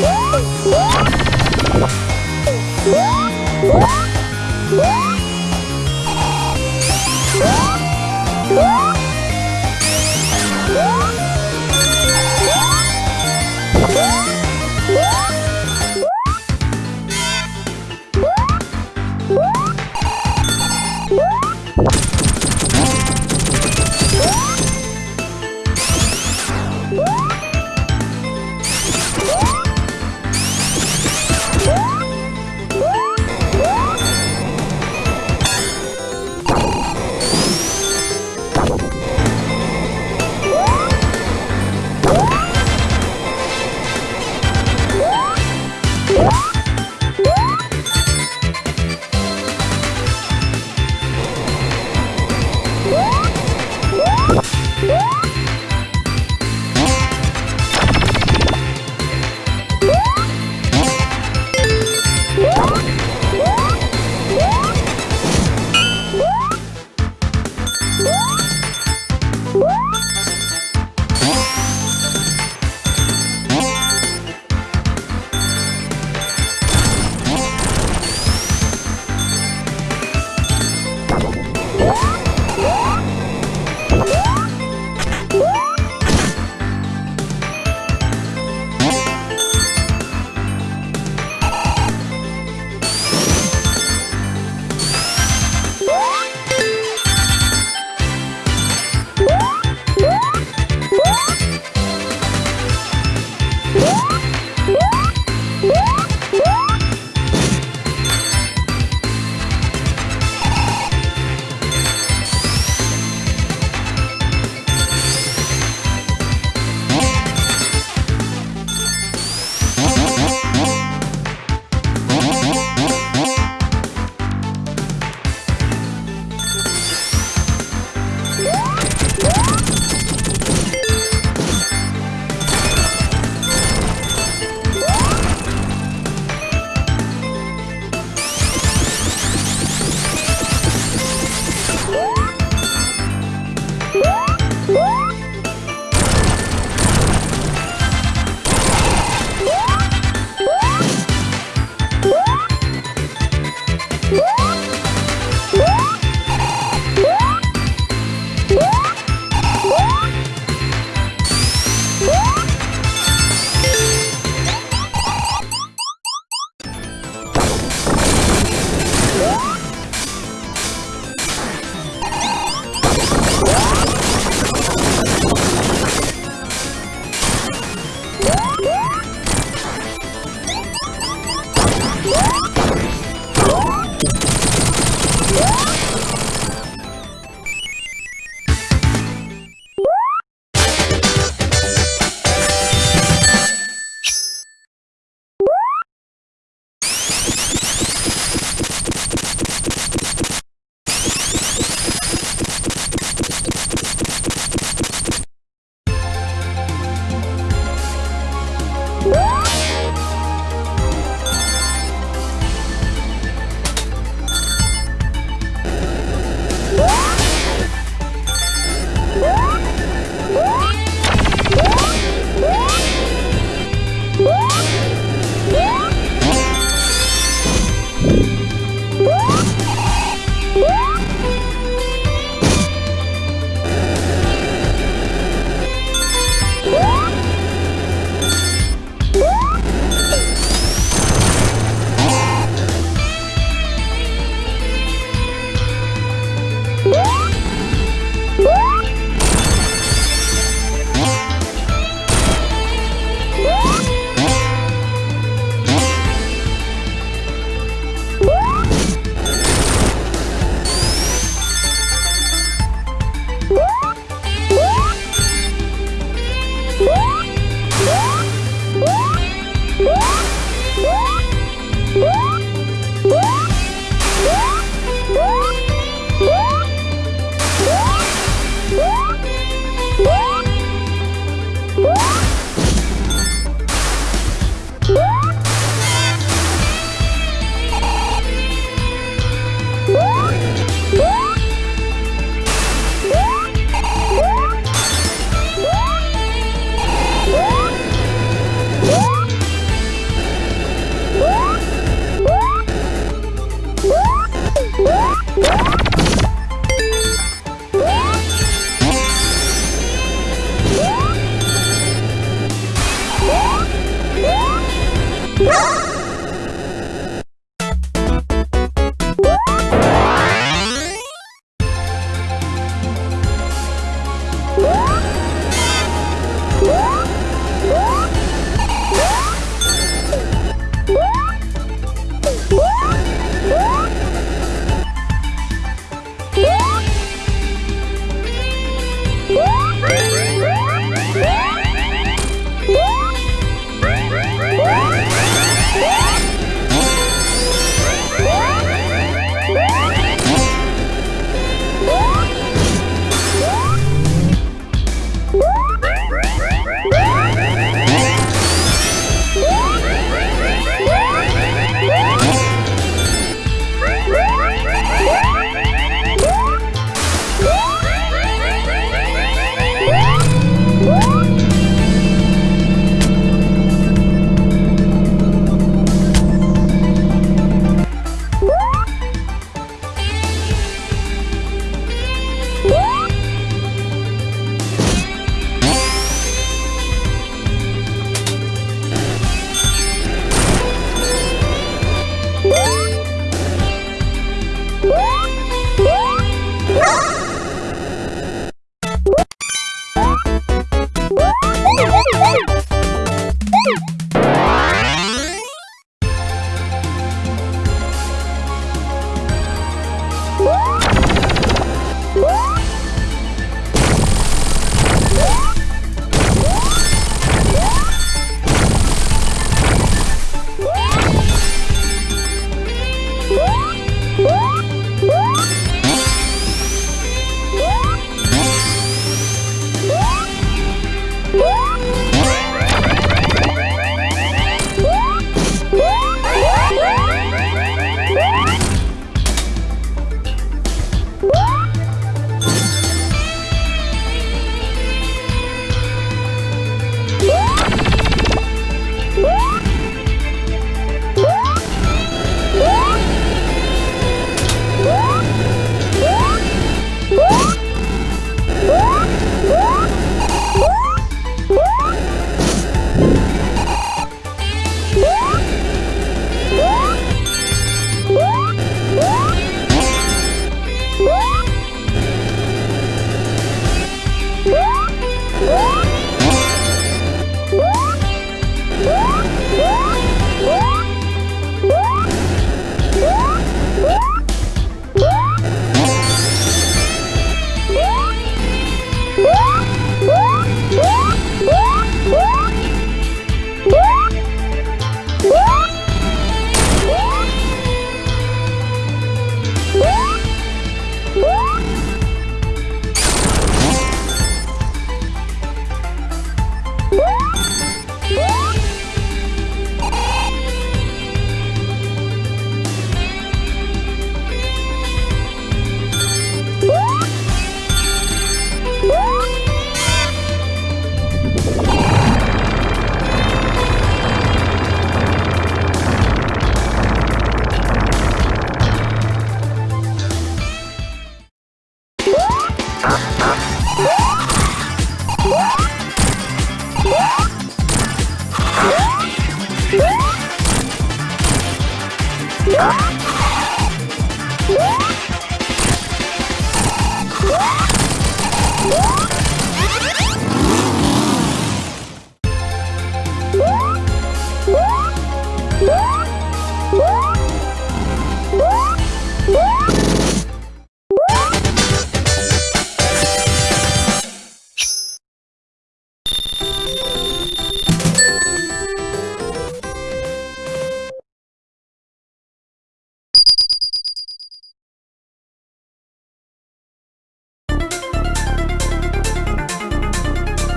Woo!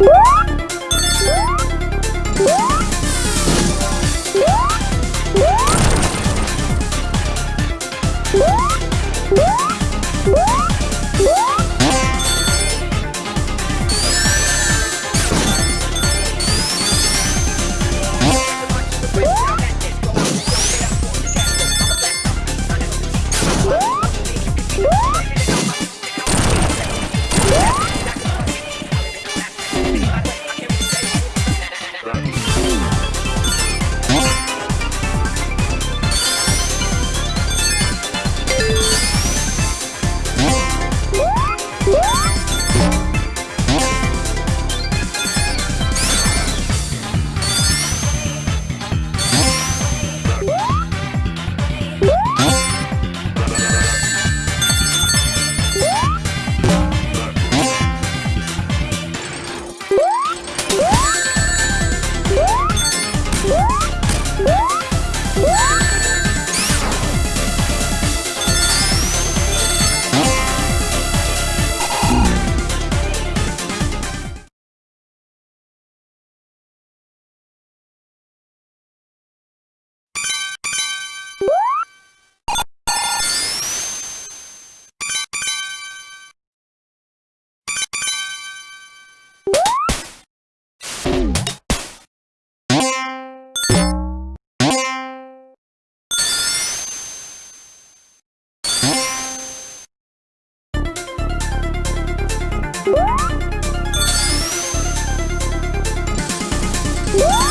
Woo! Woo!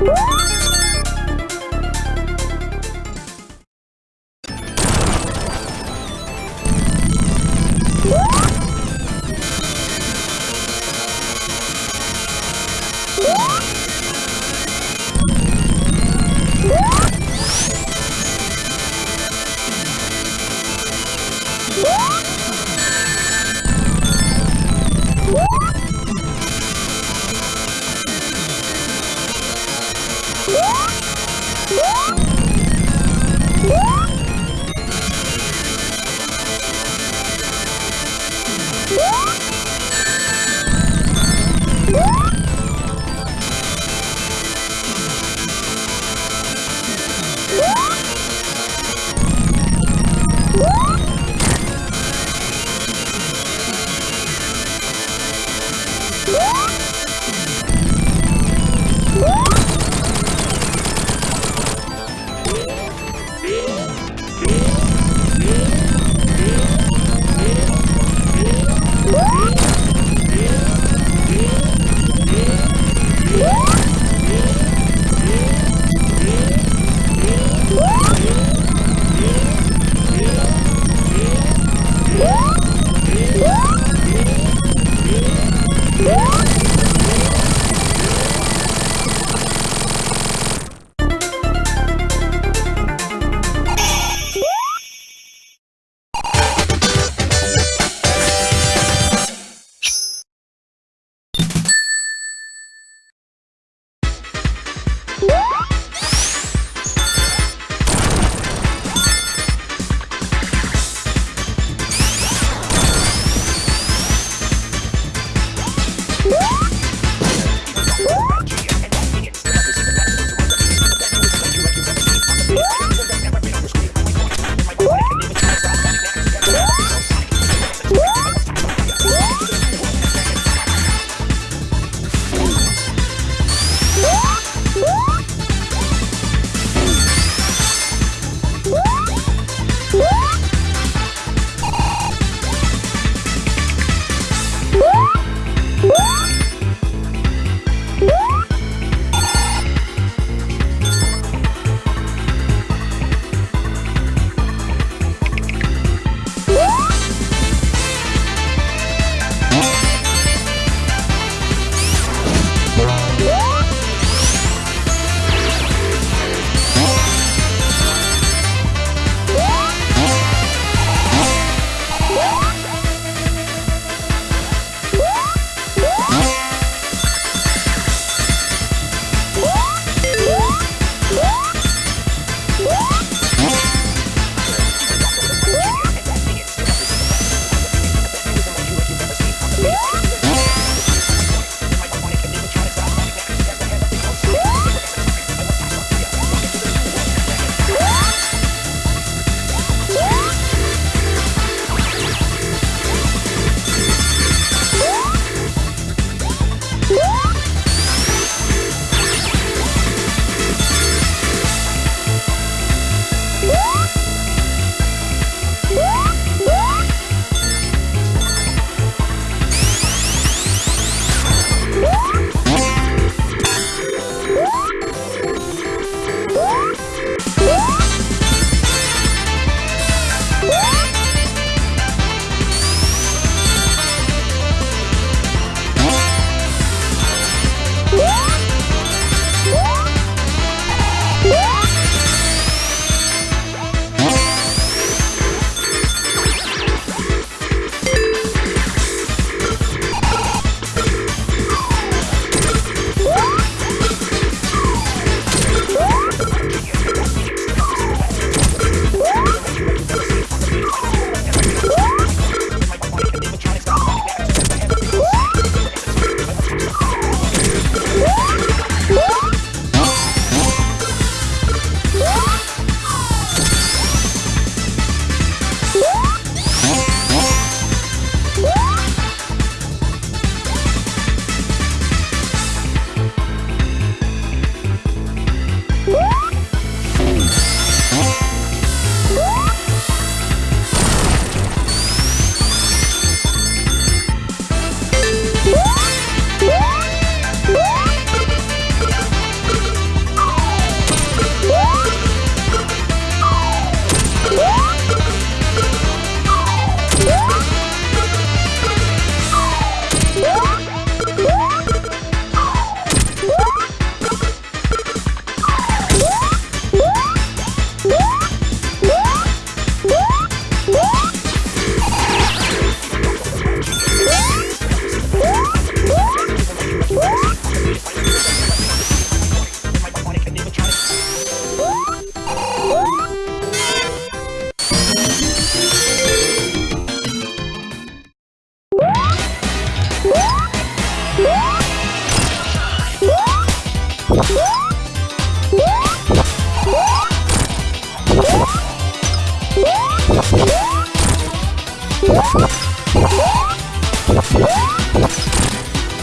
Woo!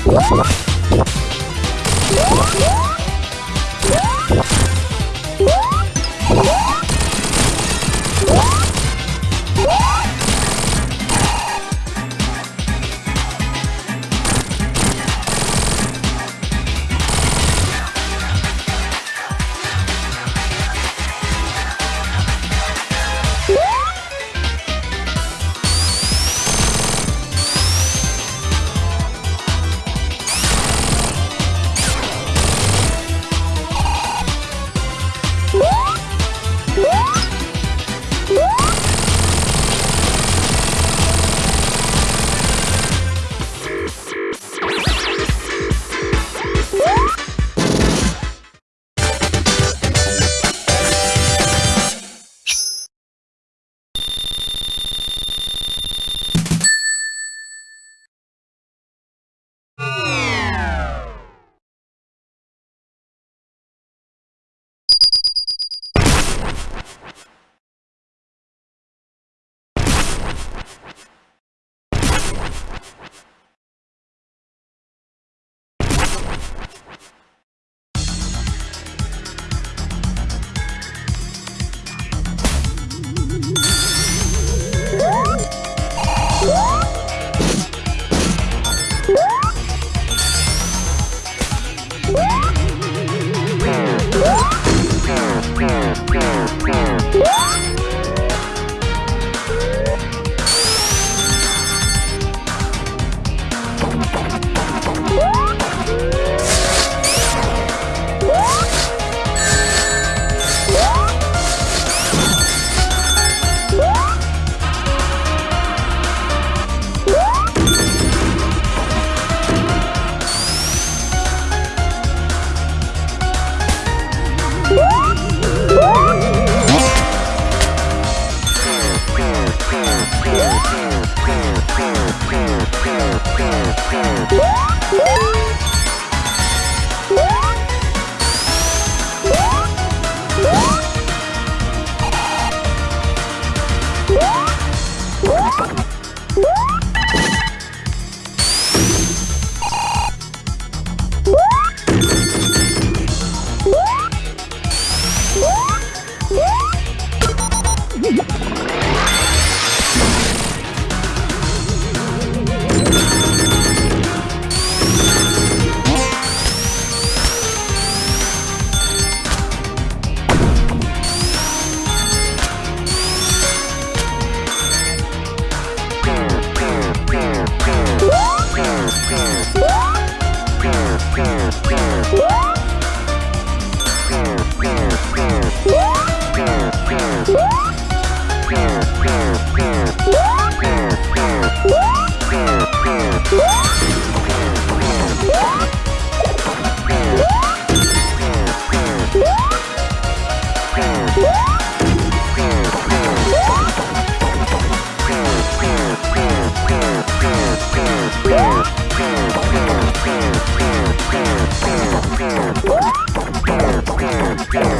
What?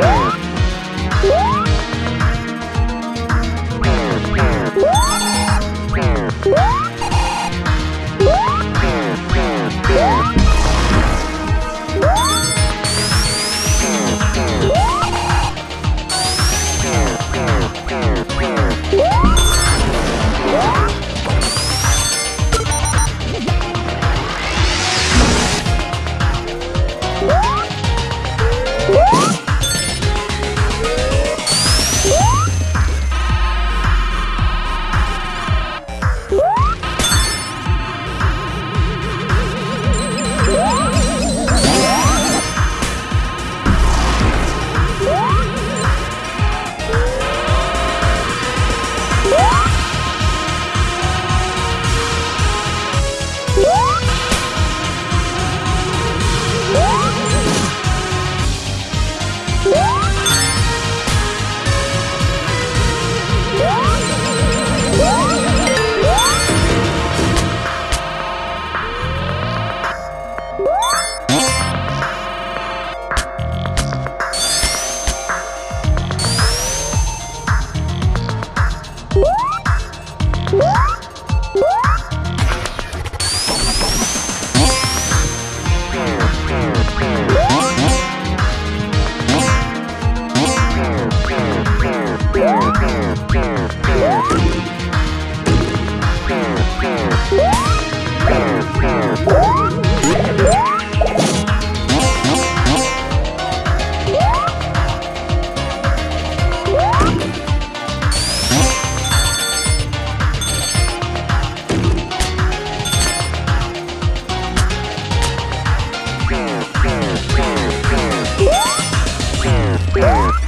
Yeah. Yeah.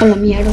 a la mierda.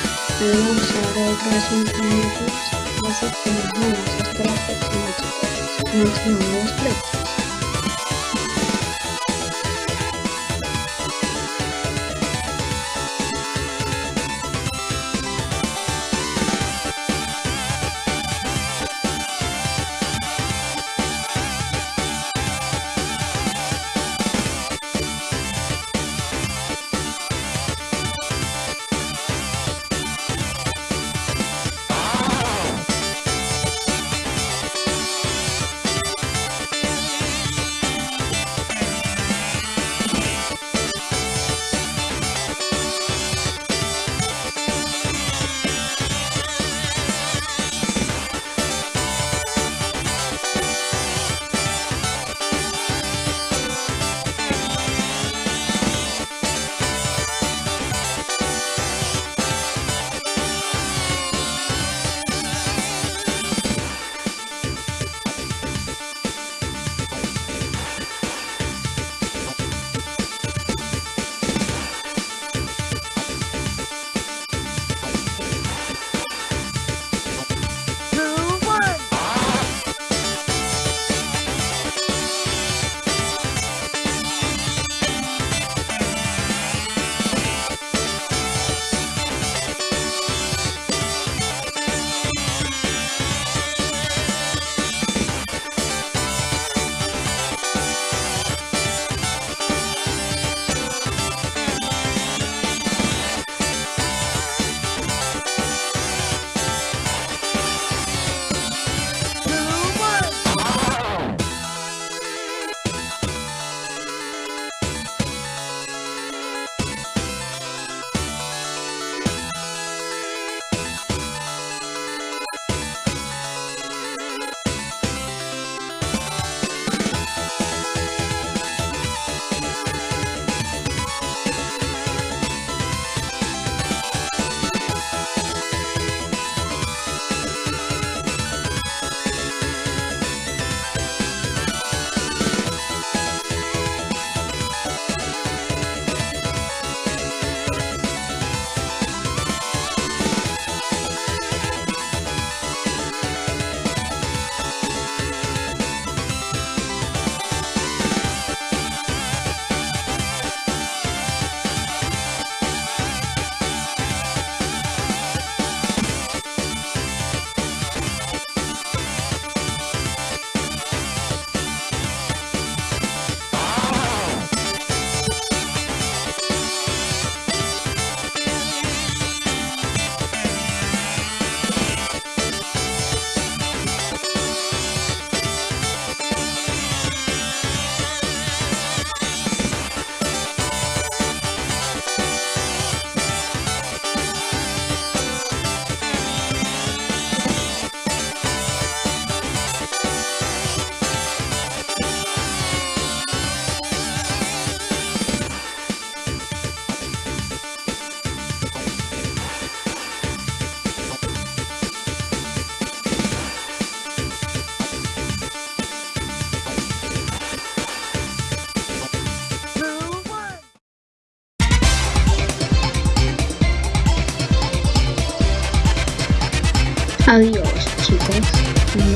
alongside all pricing parameters, assets and rules as graphics and materials plate.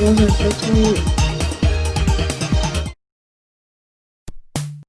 皆さん最